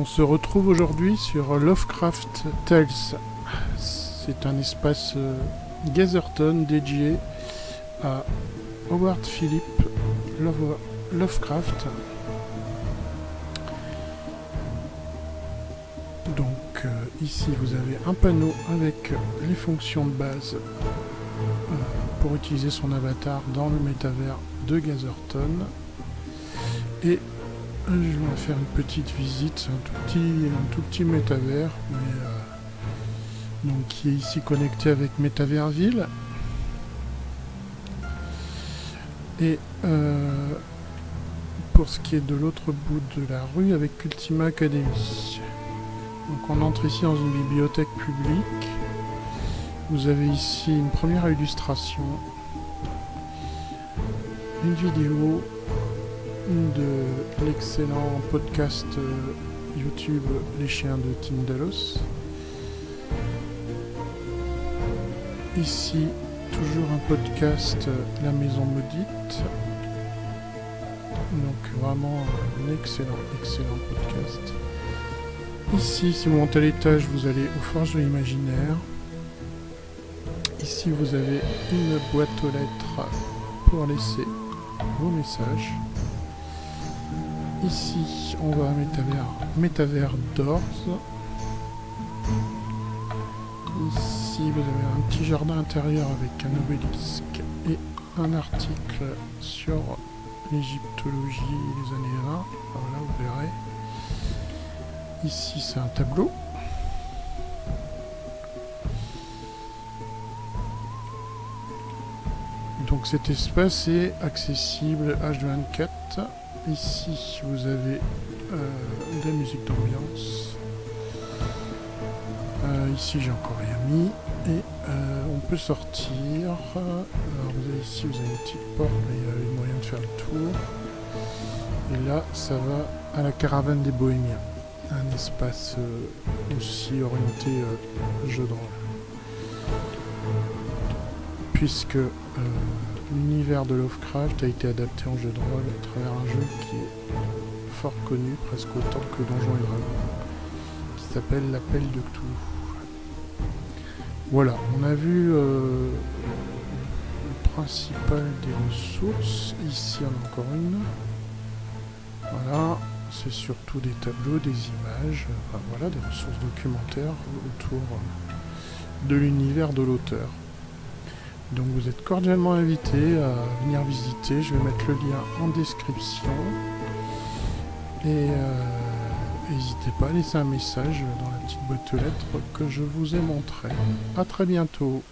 On se retrouve aujourd'hui sur Lovecraft Tales. C'est un espace euh, dédié à Howard Philip Love- Lovecraft. Donc euh, ici vous avez un panneau avec les fonctions de base euh, pour utiliser son avatar dans le métavers de Gatherton. Et je vais faire une petite visite, un tout petit, un tout petit métavers, mais euh, donc qui est ici connecté avec Métaverseville. Et euh, pour ce qui est de l'autre bout de la rue, avec Ultima Academy. Donc on entre ici dans une bibliothèque publique. Vous avez ici une première illustration, une vidéo de l'excellent podcast euh, YouTube Les Chiens de Tindalos. Ici, toujours un podcast euh, La Maison Maudite. Donc vraiment un excellent, excellent podcast. Ici, si vous montez à l'étage, vous allez aux Forges de l'Imaginaire. Ici, vous avez une boîte aux lettres pour laisser vos messages. Ici, on va à Métavers, Métavers d'Ors. Ici, vous avez un petit jardin intérieur avec un obélisque et un article sur l'égyptologie des années 20. Voilà, vous verrez. Ici, c'est un tableau. Donc cet espace est accessible H24. Ici, vous avez euh, de la musique d'ambiance. Euh, ici, j'ai encore rien mis. Et euh, on peut sortir. Alors, vous avez ici, vous avez une petite porte, mais il y a eu moyen de faire le tour. Et là, ça va à la caravane des bohémiens. Un espace aussi orienté jeu de rôle. Puisque l'univers de Lovecraft a été adapté en jeu de rôle à travers un jeu qui est fort connu, presque autant que Donjons et Dragons, qui s'appelle L'Appel de Cthulhu. Voilà, on a vu euh, le principal des ressources. Ici, on a encore une. Voilà, c'est surtout des tableaux, des images, voilà, des ressources documentaires autour de l'univers de l'auteur. Donc vous êtes cordialement invité à venir visiter. Je vais mettre le lien en description. Et euh, n'hésitez pas à laisser un message dans la petite boîte aux lettres que je vous ai montré. A très bientôt